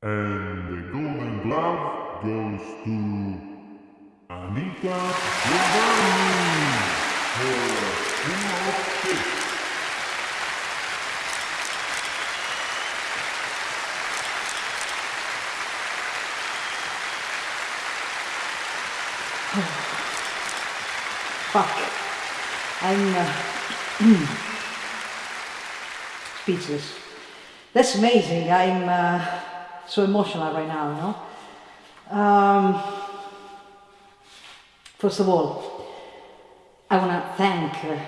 And the Golden Glove goes to Anita Giovanni for Uno Six. Fuck. I'm uh, speechless. That's amazing. I'm uh, so emotional right now, you know? Um, first of all, I want to thank uh,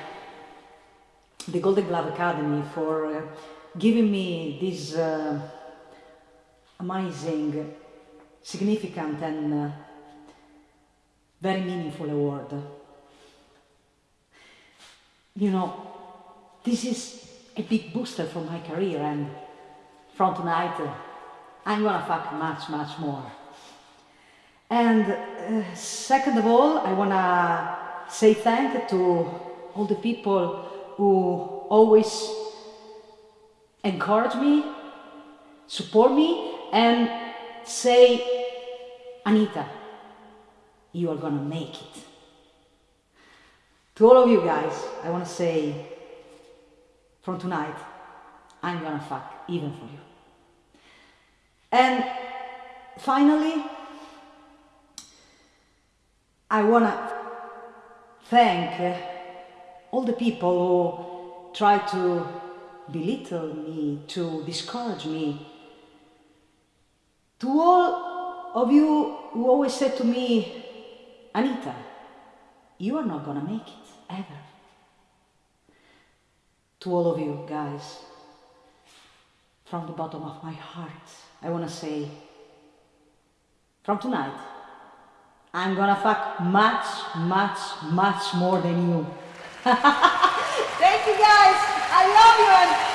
the Golden Glove Academy for uh, giving me this uh, amazing, significant and uh, very meaningful award. You know, this is a big booster for my career and from tonight I'm gonna fuck much, much more. And uh, second of all, I wanna say thank to all the people who always encourage me, support me, and say, Anita, you are gonna make it. To all of you guys, I wanna say, from tonight, I'm gonna fuck even for you. And finally, I wanna thank uh, all the people who try to belittle me, to discourage me, to all of you who always said to me, Anita, you are not gonna make it, ever. To all of you guys, from the bottom of my heart, I wanna say, from tonight, I'm gonna fuck much, much, much more than you. Thank you guys!